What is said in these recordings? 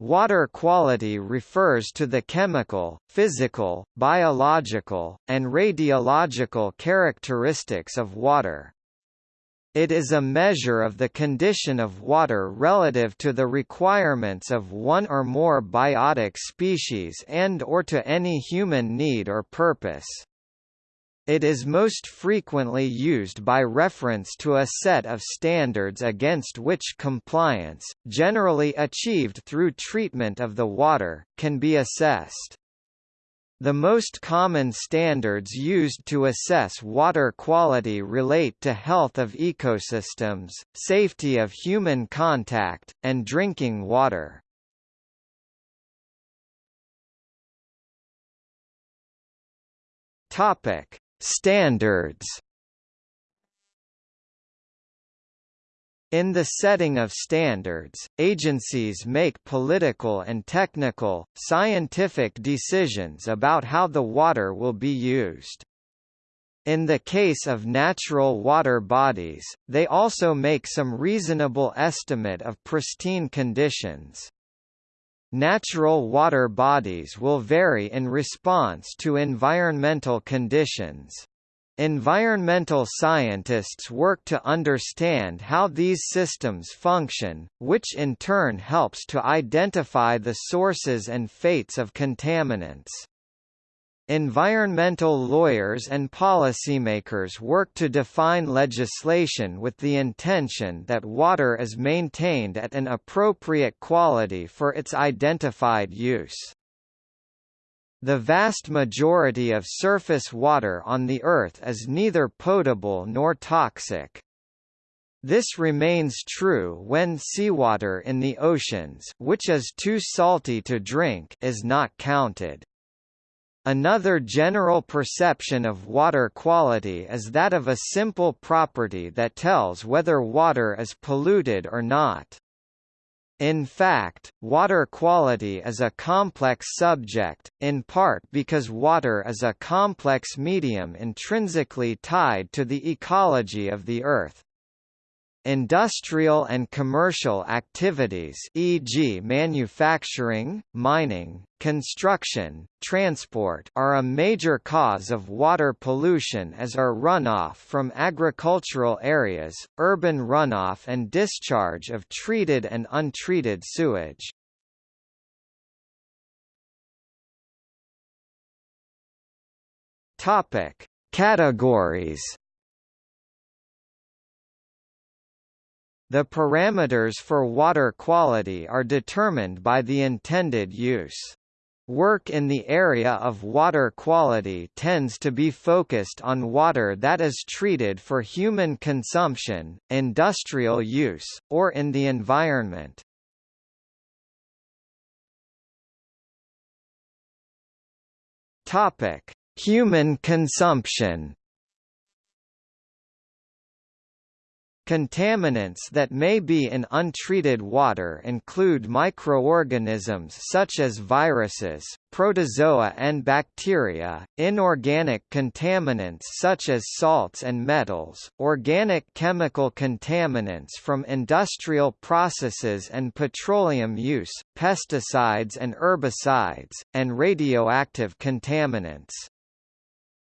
Water quality refers to the chemical, physical, biological, and radiological characteristics of water. It is a measure of the condition of water relative to the requirements of one or more biotic species and or to any human need or purpose. It is most frequently used by reference to a set of standards against which compliance, generally achieved through treatment of the water, can be assessed. The most common standards used to assess water quality relate to health of ecosystems, safety of human contact, and drinking water. Topic: Standards In the setting of standards, agencies make political and technical, scientific decisions about how the water will be used. In the case of natural water bodies, they also make some reasonable estimate of pristine conditions. Natural water bodies will vary in response to environmental conditions. Environmental scientists work to understand how these systems function, which in turn helps to identify the sources and fates of contaminants. Environmental lawyers and policymakers work to define legislation with the intention that water is maintained at an appropriate quality for its identified use. The vast majority of surface water on the Earth is neither potable nor toxic. This remains true when seawater in the oceans which is too salty to drink is not counted. Another general perception of water quality is that of a simple property that tells whether water is polluted or not. In fact, water quality is a complex subject, in part because water is a complex medium intrinsically tied to the ecology of the Earth. Industrial and commercial activities e.g. manufacturing, mining, construction, transport are a major cause of water pollution as are runoff from agricultural areas, urban runoff and discharge of treated and untreated sewage. Topic: Categories The parameters for water quality are determined by the intended use. Work in the area of water quality tends to be focused on water that is treated for human consumption, industrial use, or in the environment. Topic: Human consumption Contaminants that may be in untreated water include microorganisms such as viruses, protozoa and bacteria, inorganic contaminants such as salts and metals, organic chemical contaminants from industrial processes and petroleum use, pesticides and herbicides, and radioactive contaminants.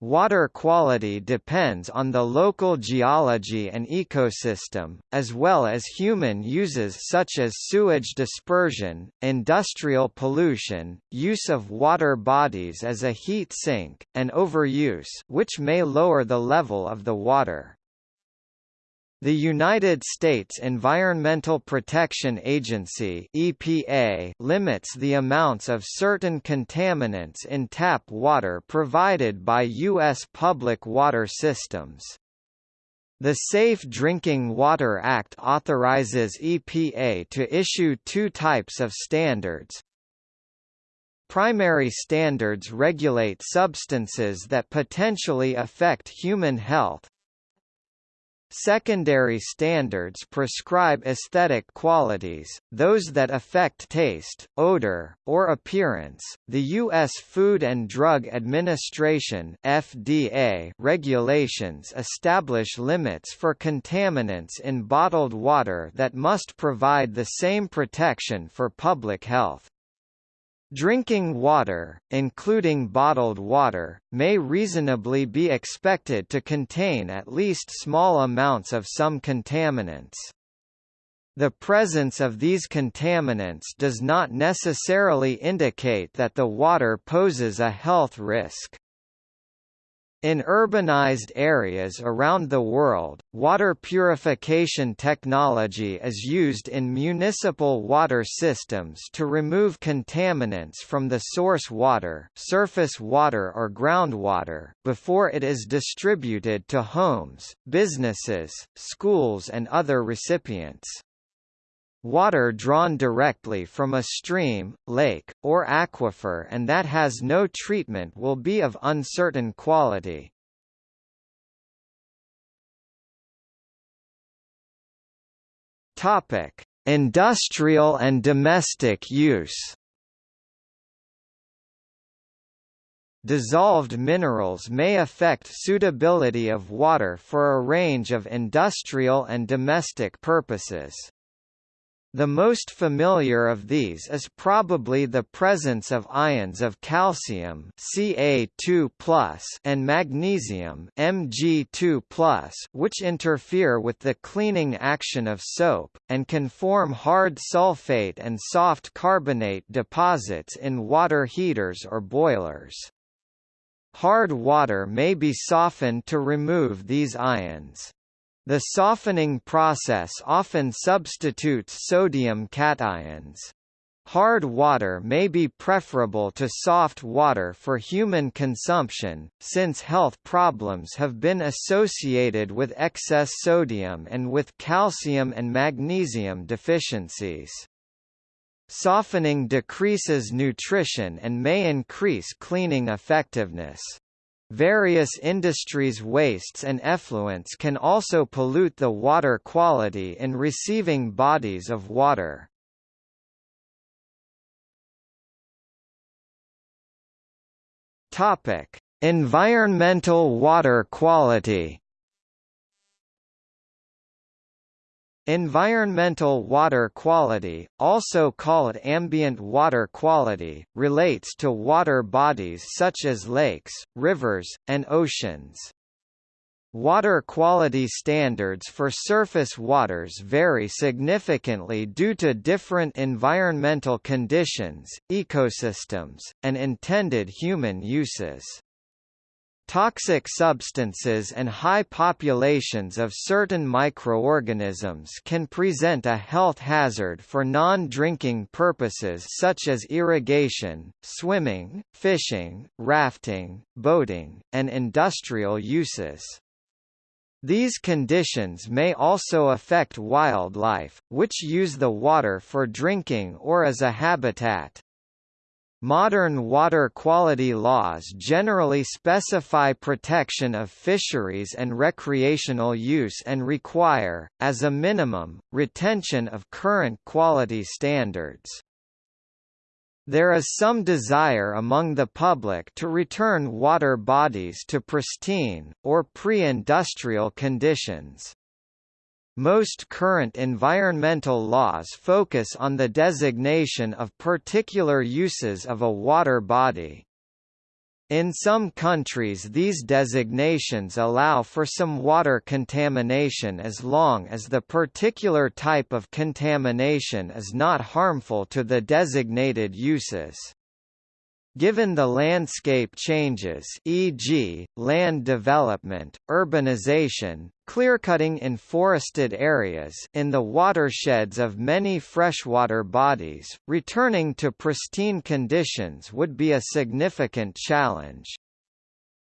Water quality depends on the local geology and ecosystem, as well as human uses such as sewage dispersion, industrial pollution, use of water bodies as a heat sink, and overuse which may lower the level of the water. The United States Environmental Protection Agency EPA limits the amounts of certain contaminants in tap water provided by U.S. public water systems. The Safe Drinking Water Act authorizes EPA to issue two types of standards. Primary standards regulate substances that potentially affect human health, Secondary standards prescribe aesthetic qualities, those that affect taste, odor, or appearance. The U.S. Food and Drug Administration (FDA) regulations establish limits for contaminants in bottled water that must provide the same protection for public health. Drinking water, including bottled water, may reasonably be expected to contain at least small amounts of some contaminants. The presence of these contaminants does not necessarily indicate that the water poses a health risk. In urbanized areas around the world, water purification technology is used in municipal water systems to remove contaminants from the source water, surface water or groundwater, before it is distributed to homes, businesses, schools and other recipients. Water drawn directly from a stream, lake, or aquifer and that has no treatment will be of uncertain quality. Topic: Industrial and domestic use. Dissolved minerals may affect suitability of water for a range of industrial and domestic purposes. The most familiar of these is probably the presence of ions of calcium Ca2+ and magnesium Mg2+, which interfere with the cleaning action of soap, and can form hard sulfate and soft carbonate deposits in water heaters or boilers. Hard water may be softened to remove these ions. The softening process often substitutes sodium cations. Hard water may be preferable to soft water for human consumption, since health problems have been associated with excess sodium and with calcium and magnesium deficiencies. Softening decreases nutrition and may increase cleaning effectiveness. Various industries' wastes and effluents can also pollute the water quality in receiving bodies of water. Topic: Environmental water quality. Environmental water quality, also called ambient water quality, relates to water bodies such as lakes, rivers, and oceans. Water quality standards for surface waters vary significantly due to different environmental conditions, ecosystems, and intended human uses. Toxic substances and high populations of certain microorganisms can present a health hazard for non-drinking purposes such as irrigation, swimming, fishing, rafting, boating, and industrial uses. These conditions may also affect wildlife, which use the water for drinking or as a habitat. Modern water quality laws generally specify protection of fisheries and recreational use and require, as a minimum, retention of current quality standards. There is some desire among the public to return water bodies to pristine, or pre-industrial conditions. Most current environmental laws focus on the designation of particular uses of a water body. In some countries these designations allow for some water contamination as long as the particular type of contamination is not harmful to the designated uses. Given the landscape changes e.g., land development, urbanization, clearcutting in forested areas in the watersheds of many freshwater bodies, returning to pristine conditions would be a significant challenge.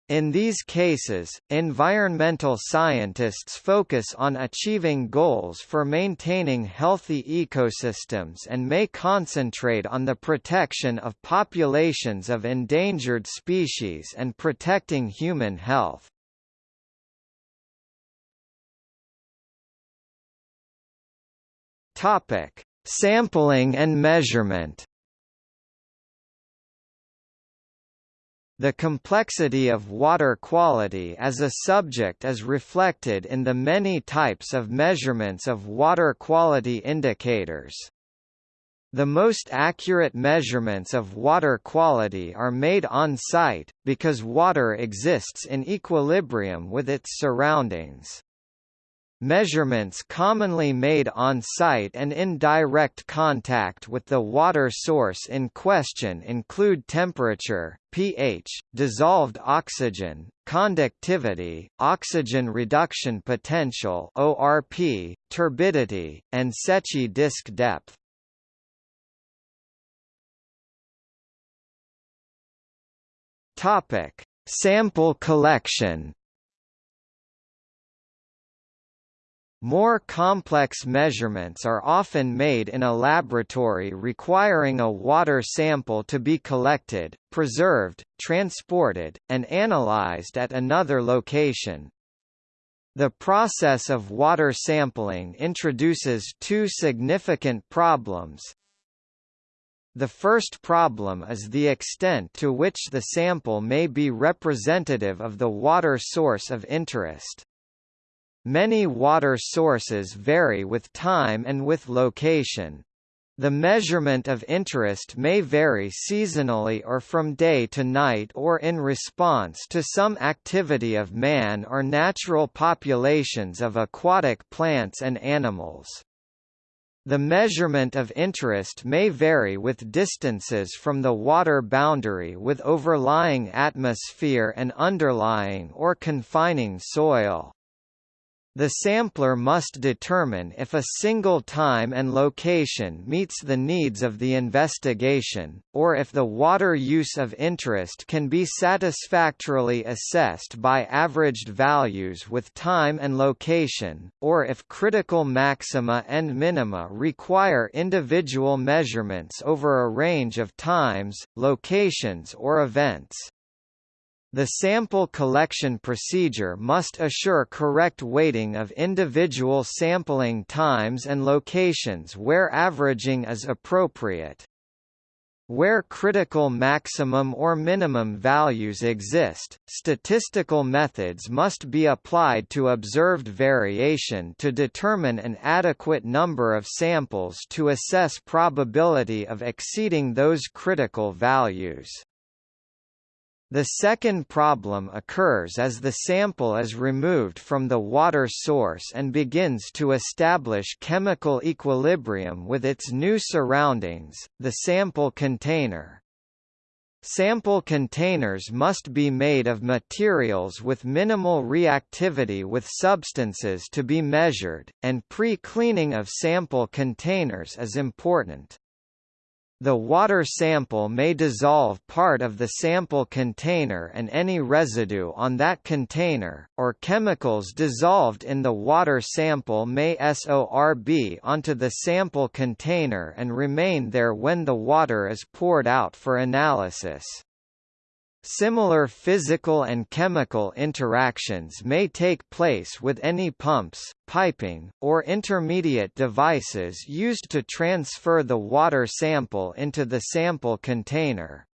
In these cases, environmental scientists focus on achieving goals for maintaining healthy ecosystems and may concentrate on the protection of populations of endangered species and protecting human health. Sampling and measurement The complexity of water quality as a subject is reflected in the many types of measurements of water quality indicators. The most accurate measurements of water quality are made on site, because water exists in equilibrium with its surroundings. Measurements commonly made on-site and in direct contact with the water source in question include temperature, pH, dissolved oxygen, conductivity, oxygen reduction potential (ORP), turbidity, and Secchi disk depth. Topic: Sample collection. More complex measurements are often made in a laboratory requiring a water sample to be collected, preserved, transported, and analyzed at another location. The process of water sampling introduces two significant problems. The first problem is the extent to which the sample may be representative of the water source of interest. Many water sources vary with time and with location. The measurement of interest may vary seasonally or from day to night or in response to some activity of man or natural populations of aquatic plants and animals. The measurement of interest may vary with distances from the water boundary with overlying atmosphere and underlying or confining soil. The sampler must determine if a single time and location meets the needs of the investigation, or if the water use of interest can be satisfactorily assessed by averaged values with time and location, or if critical maxima and minima require individual measurements over a range of times, locations or events. The sample collection procedure must assure correct weighting of individual sampling times and locations where averaging is appropriate. Where critical maximum or minimum values exist, statistical methods must be applied to observed variation to determine an adequate number of samples to assess probability of exceeding those critical values. The second problem occurs as the sample is removed from the water source and begins to establish chemical equilibrium with its new surroundings, the sample container. Sample containers must be made of materials with minimal reactivity with substances to be measured, and pre-cleaning of sample containers is important. The water sample may dissolve part of the sample container and any residue on that container, or chemicals dissolved in the water sample may sorb onto the sample container and remain there when the water is poured out for analysis. Similar physical and chemical interactions may take place with any pumps, piping, or intermediate devices used to transfer the water sample into the sample container.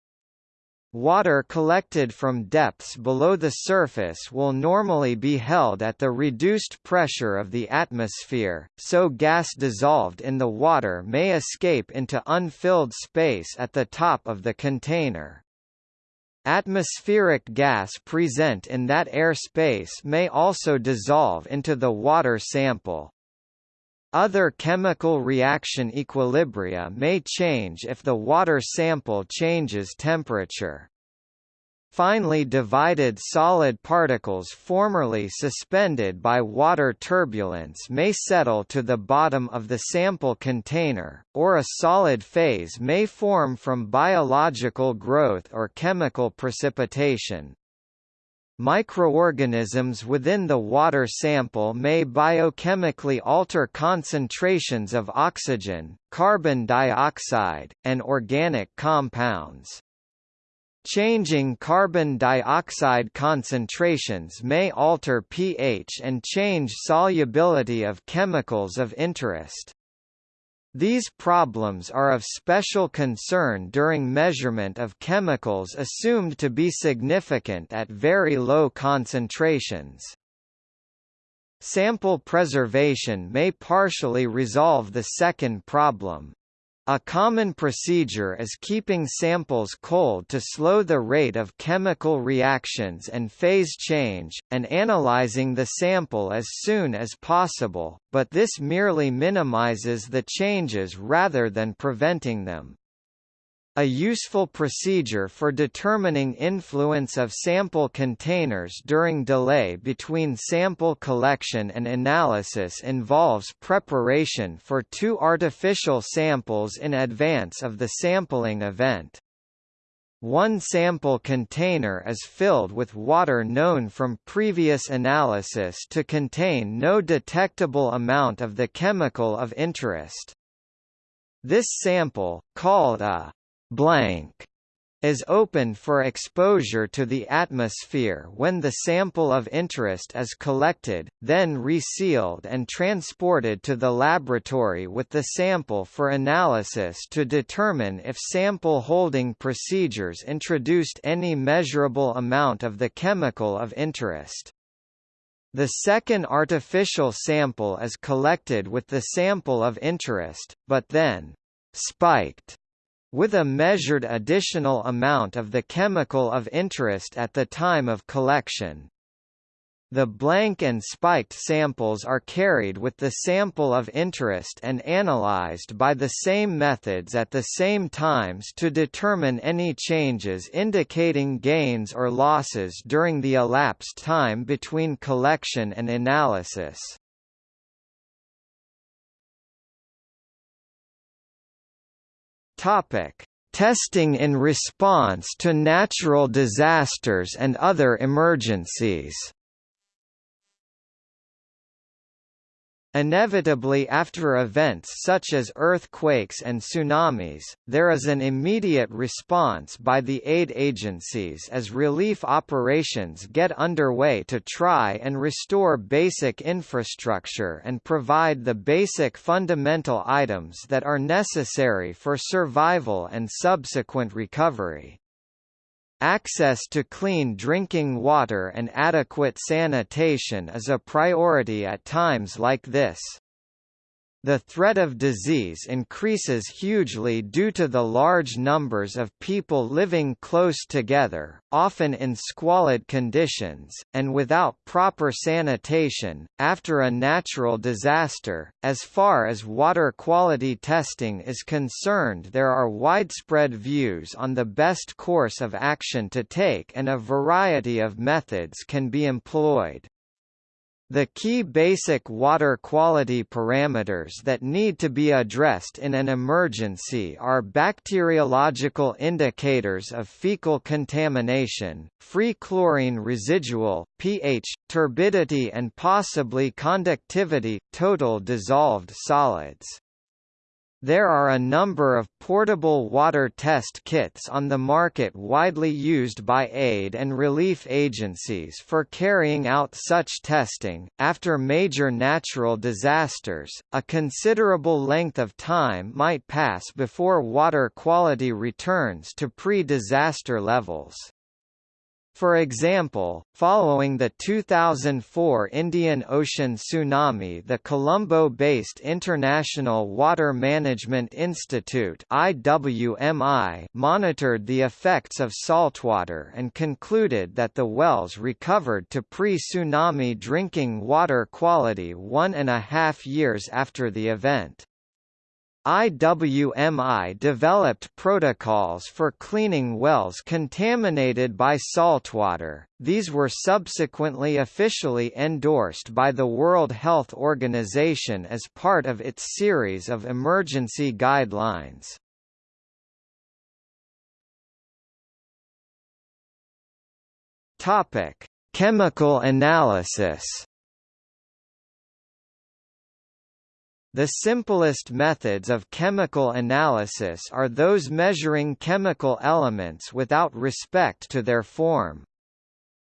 Water collected from depths below the surface will normally be held at the reduced pressure of the atmosphere, so gas dissolved in the water may escape into unfilled space at the top of the container. Atmospheric gas present in that airspace may also dissolve into the water sample. Other chemical reaction equilibria may change if the water sample changes temperature. Finely divided solid particles formerly suspended by water turbulence may settle to the bottom of the sample container, or a solid phase may form from biological growth or chemical precipitation. Microorganisms within the water sample may biochemically alter concentrations of oxygen, carbon dioxide, and organic compounds. Changing carbon dioxide concentrations may alter pH and change solubility of chemicals of interest. These problems are of special concern during measurement of chemicals assumed to be significant at very low concentrations. Sample preservation may partially resolve the second problem. A common procedure is keeping samples cold to slow the rate of chemical reactions and phase change, and analyzing the sample as soon as possible, but this merely minimizes the changes rather than preventing them. A useful procedure for determining influence of sample containers during delay between sample collection and analysis involves preparation for two artificial samples in advance of the sampling event. One sample container is filled with water known from previous analysis to contain no detectable amount of the chemical of interest. This sample, called a blank is opened for exposure to the atmosphere when the sample of interest is collected, then resealed and transported to the laboratory with the sample for analysis to determine if sample holding procedures introduced any measurable amount of the chemical of interest. The second artificial sample is collected with the sample of interest, but then spiked with a measured additional amount of the chemical of interest at the time of collection. The blank and spiked samples are carried with the sample of interest and analyzed by the same methods at the same times to determine any changes indicating gains or losses during the elapsed time between collection and analysis. Topic: Testing in response to natural disasters and other emergencies. Inevitably after events such as earthquakes and tsunamis, there is an immediate response by the aid agencies as relief operations get underway to try and restore basic infrastructure and provide the basic fundamental items that are necessary for survival and subsequent recovery. Access to clean drinking water and adequate sanitation is a priority at times like this. The threat of disease increases hugely due to the large numbers of people living close together, often in squalid conditions, and without proper sanitation. After a natural disaster, as far as water quality testing is concerned, there are widespread views on the best course of action to take, and a variety of methods can be employed. The key basic water quality parameters that need to be addressed in an emergency are bacteriological indicators of fecal contamination, free chlorine residual, pH, turbidity and possibly conductivity, total dissolved solids. There are a number of portable water test kits on the market widely used by aid and relief agencies for carrying out such testing. After major natural disasters, a considerable length of time might pass before water quality returns to pre-disaster levels. For example, following the 2004 Indian Ocean tsunami the Colombo-based International Water Management Institute IWMI monitored the effects of saltwater and concluded that the wells recovered to pre-tsunami drinking water quality one and a half years after the event. IWMI developed protocols for cleaning wells contaminated by saltwater. These were subsequently officially endorsed by the World Health Organization as part of its series of emergency guidelines. Topic: Chemical analysis. The simplest methods of chemical analysis are those measuring chemical elements without respect to their form.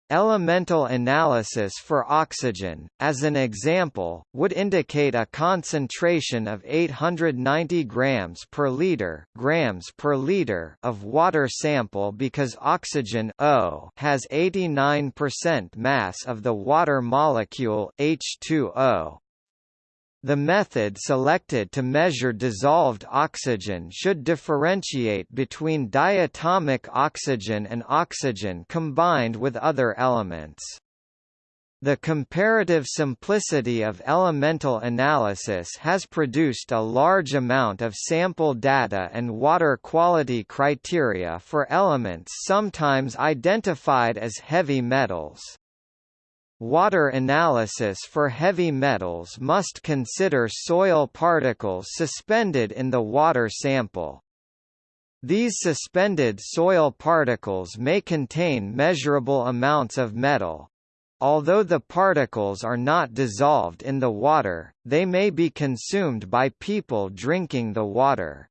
Elemental analysis for oxygen, as an example, would indicate a concentration of 890 grams per liter, grams per liter of water sample because oxygen O has 89% mass of the water molecule H2O. The method selected to measure dissolved oxygen should differentiate between diatomic oxygen and oxygen combined with other elements. The comparative simplicity of elemental analysis has produced a large amount of sample data and water quality criteria for elements sometimes identified as heavy metals. Water analysis for heavy metals must consider soil particles suspended in the water sample. These suspended soil particles may contain measurable amounts of metal. Although the particles are not dissolved in the water, they may be consumed by people drinking the water.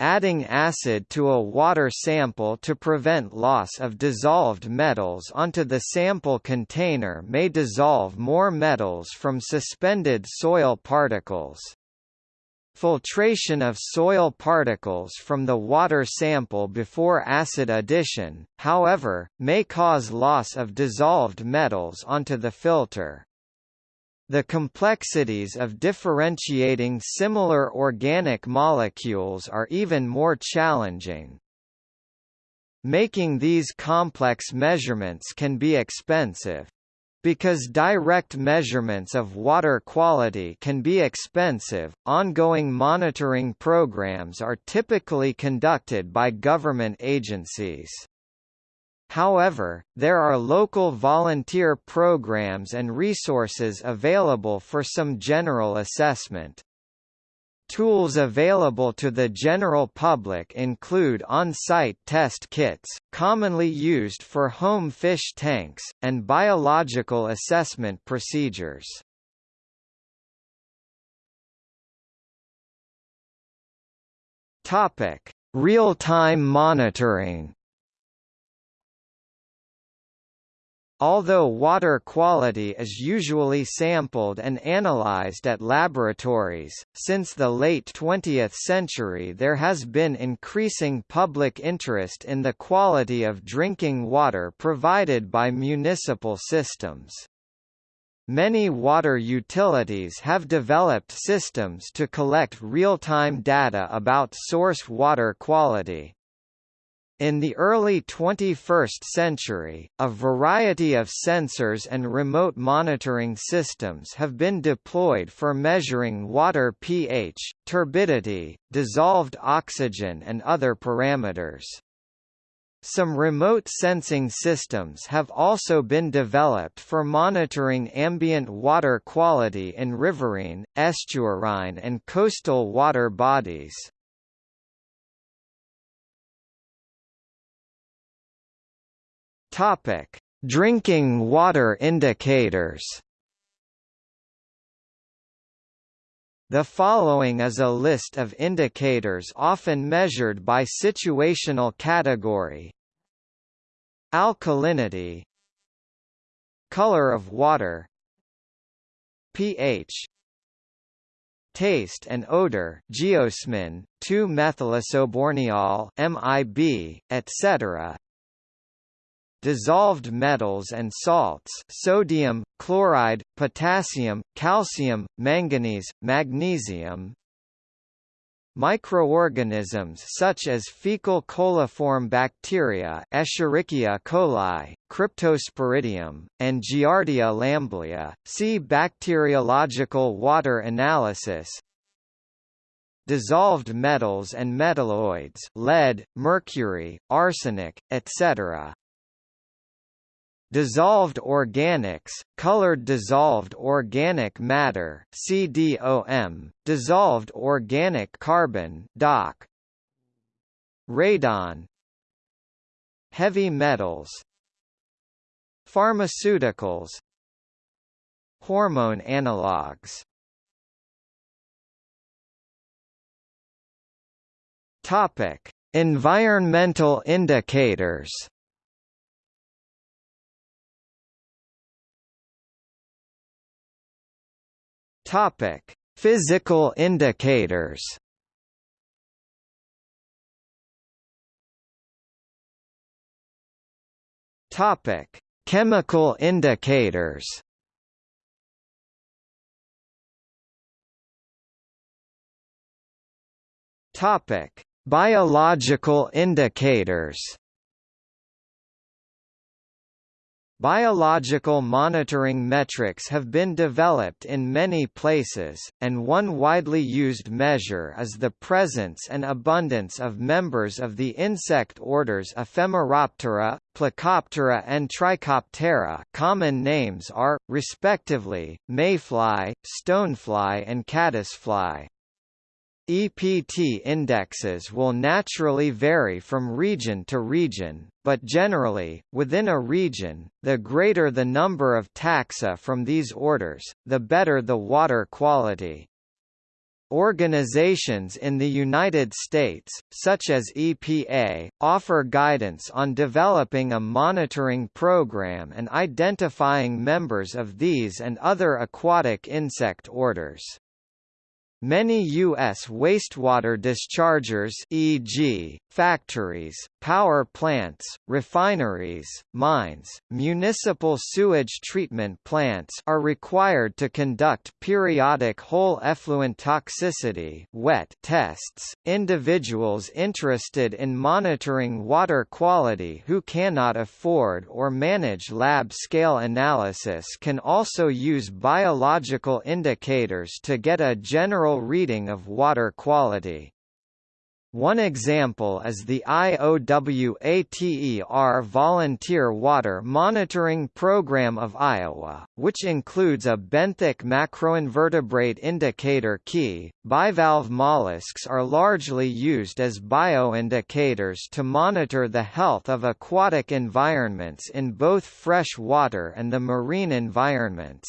Adding acid to a water sample to prevent loss of dissolved metals onto the sample container may dissolve more metals from suspended soil particles. Filtration of soil particles from the water sample before acid addition, however, may cause loss of dissolved metals onto the filter. The complexities of differentiating similar organic molecules are even more challenging. Making these complex measurements can be expensive. Because direct measurements of water quality can be expensive, ongoing monitoring programs are typically conducted by government agencies. However, there are local volunteer programs and resources available for some general assessment. Tools available to the general public include on-site test kits, commonly used for home fish tanks, and biological assessment procedures. Real-time monitoring Although water quality is usually sampled and analyzed at laboratories, since the late 20th century there has been increasing public interest in the quality of drinking water provided by municipal systems. Many water utilities have developed systems to collect real-time data about source water quality. In the early 21st century, a variety of sensors and remote monitoring systems have been deployed for measuring water pH, turbidity, dissolved oxygen and other parameters. Some remote sensing systems have also been developed for monitoring ambient water quality in riverine, estuarine and coastal water bodies. Topic: Drinking water indicators. The following is a list of indicators often measured by situational category. Alkalinity. Color of water. pH. Taste and odor. Geosmin, 2-methylisoborneol MIB, etc dissolved metals and salts sodium, chloride, potassium, calcium, manganese, magnesium, Microorganisms such as fecal coliform bacteria Escherichia coli, Cryptosporidium, and Giardia lamblia. See bacteriological water analysis. Dissolved metals and metalloids lead, mercury, arsenic, etc. Dissolved organics, colored dissolved organic matter CDOM, dissolved organic carbon DOC, radon. Heavy metals. Pharmaceuticals. Hormone analogues topic. Environmental indicators Topic: Physical indicators. Topic: Chemical indicators. Topic: Biological indicators. Biological monitoring metrics have been developed in many places, and one widely used measure is the presence and abundance of members of the insect orders Ephemeroptera, Plecoptera and Trichoptera common names are, respectively, mayfly, stonefly and caddisfly. EPT indexes will naturally vary from region to region, but generally, within a region, the greater the number of taxa from these orders, the better the water quality. Organizations in the United States, such as EPA, offer guidance on developing a monitoring program and identifying members of these and other aquatic insect orders. Many U.S. wastewater dischargers e.g., factories, power plants, refineries, mines, municipal sewage treatment plants are required to conduct periodic whole effluent toxicity wet tests. Individuals interested in monitoring water quality who cannot afford or manage lab-scale analysis can also use biological indicators to get a general reading of water quality. One example is the IOWATER Volunteer Water Monitoring Program of Iowa, which includes a benthic macroinvertebrate indicator key. Bivalve mollusks are largely used as bioindicators to monitor the health of aquatic environments in both fresh water and the marine environments.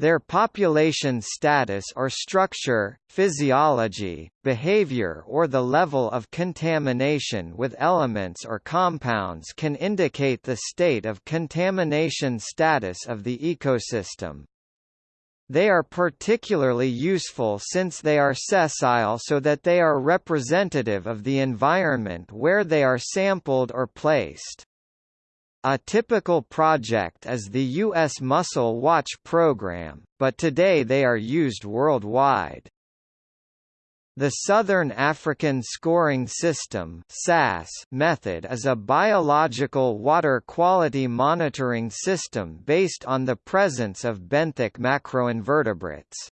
Their population status or structure, physiology, behavior or the level of contamination with elements or compounds can indicate the state of contamination status of the ecosystem. They are particularly useful since they are sessile so that they are representative of the environment where they are sampled or placed. A typical project is the U.S. Mussel Watch program, but today they are used worldwide. The Southern African Scoring System method is a biological water quality monitoring system based on the presence of benthic macroinvertebrates.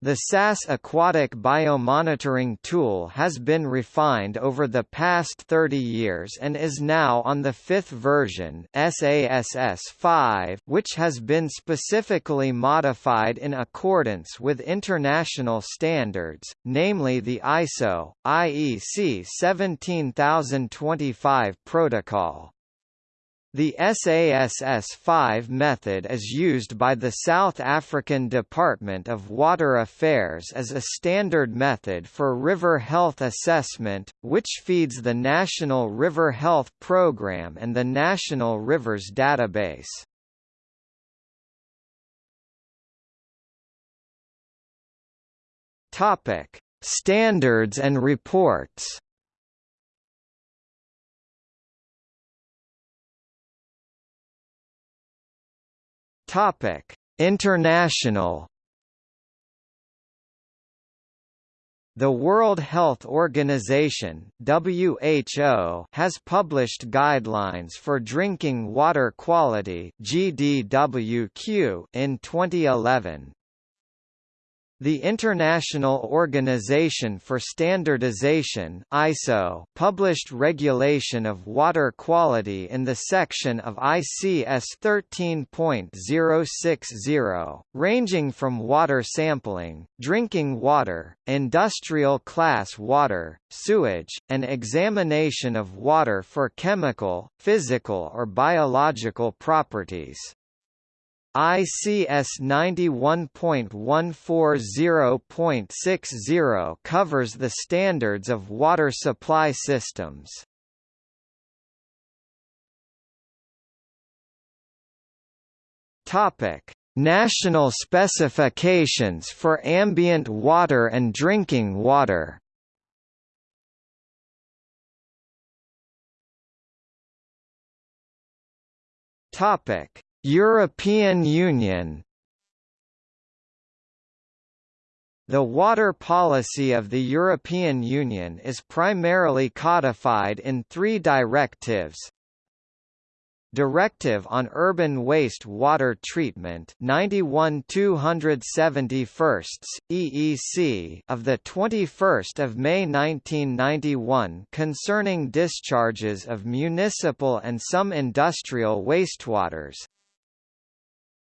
The SASS aquatic biomonitoring tool has been refined over the past 30 years and is now on the fifth version SASS5, which has been specifically modified in accordance with international standards, namely the ISO, IEC 17025 protocol. The SASS-5 method is used by the South African Department of Water Affairs as a standard method for river health assessment, which feeds the National River Health Programme and the National Rivers Database. Standards and reports Topic: International The World Health Organization (WHO) has published guidelines for drinking water quality (GDWQ) in 2011. The International Organization for Standardization (ISO) published regulation of water quality in the section of ICS 13.060, ranging from water sampling, drinking water, industrial class water, sewage, and examination of water for chemical, physical or biological properties. ICS 91.140.60 covers the standards of water supply systems. Topic: National specifications for ambient water and drinking water European Union. The water policy of the European Union is primarily codified in three directives, Directive on Urban Waste Water Treatment 91 271 EEC of the 21st of May 1991 concerning discharges of municipal and some industrial wastewaters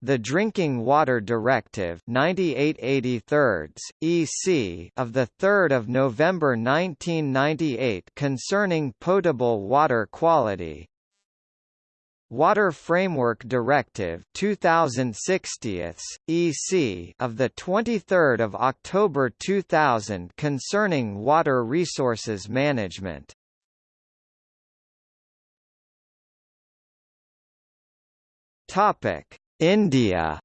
the Drinking Water Directive 9883 EC of the 3rd of November 1998 concerning potable water quality. Water Framework Directive 2060 EC of the 23rd of October 2000 concerning water resources management. Topic India.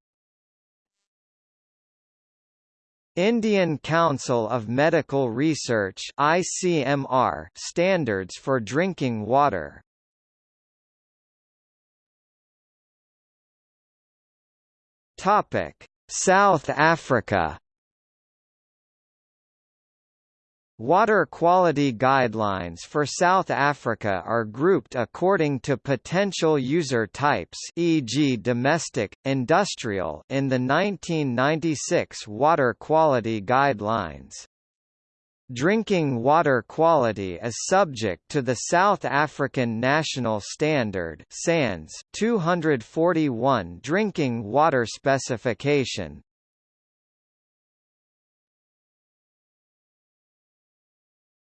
Indian Council of Medical Research ICMR standards for drinking water. Topic. South Africa Water quality guidelines for South Africa are grouped according to potential user types e.g. domestic, industrial in the 1996 Water Quality Guidelines. Drinking water quality is subject to the South African National Standard SANS 241 drinking water specification,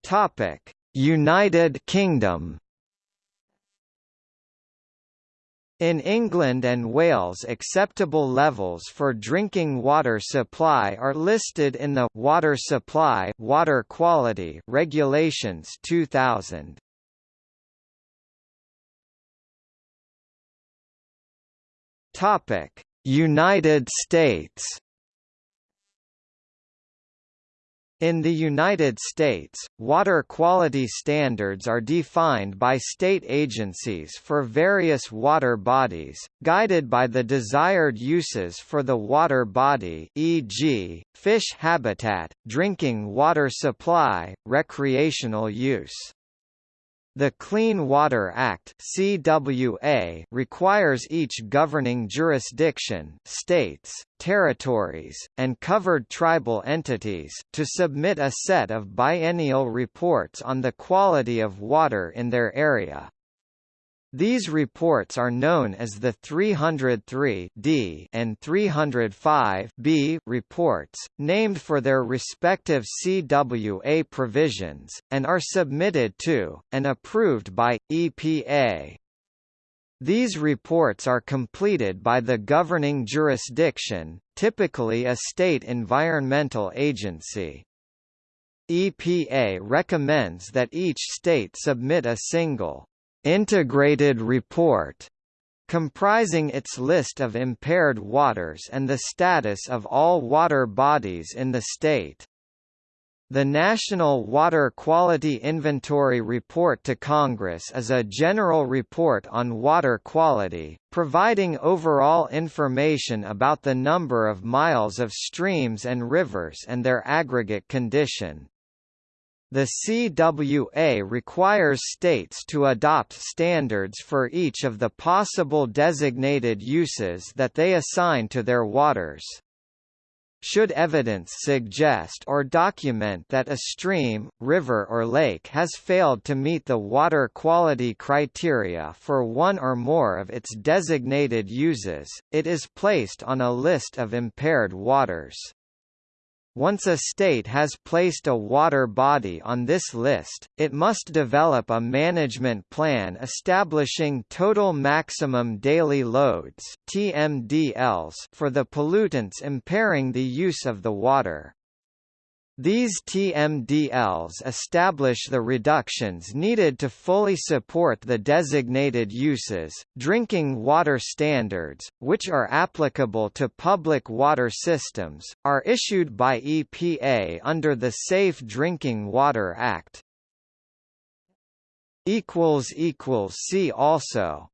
Topic: United Kingdom. In England and Wales acceptable levels for drinking water supply are listed in the Water Supply Water Quality Regulations 2000. Topic: United States In the United States, water quality standards are defined by state agencies for various water bodies, guided by the desired uses for the water body e.g., fish habitat, drinking water supply, recreational use. The Clean Water Act CWA requires each governing jurisdiction states, territories, and covered tribal entities to submit a set of biennial reports on the quality of water in their area. These reports are known as the 303D and 305B reports, named for their respective CWA provisions, and are submitted to, and approved by, EPA. These reports are completed by the governing jurisdiction, typically a state environmental agency. EPA recommends that each state submit a single integrated report comprising its list of impaired waters and the status of all water bodies in the state. The National Water Quality Inventory Report to Congress is a general report on water quality, providing overall information about the number of miles of streams and rivers and their aggregate condition. The CWA requires states to adopt standards for each of the possible designated uses that they assign to their waters. Should evidence suggest or document that a stream, river or lake has failed to meet the water quality criteria for one or more of its designated uses, it is placed on a list of impaired waters. Once a state has placed a water body on this list, it must develop a management plan establishing total maximum daily loads (TMDLs) for the pollutants impairing the use of the water. These TMDLs establish the reductions needed to fully support the designated uses. Drinking water standards, which are applicable to public water systems, are issued by EPA under the Safe Drinking Water Act. See also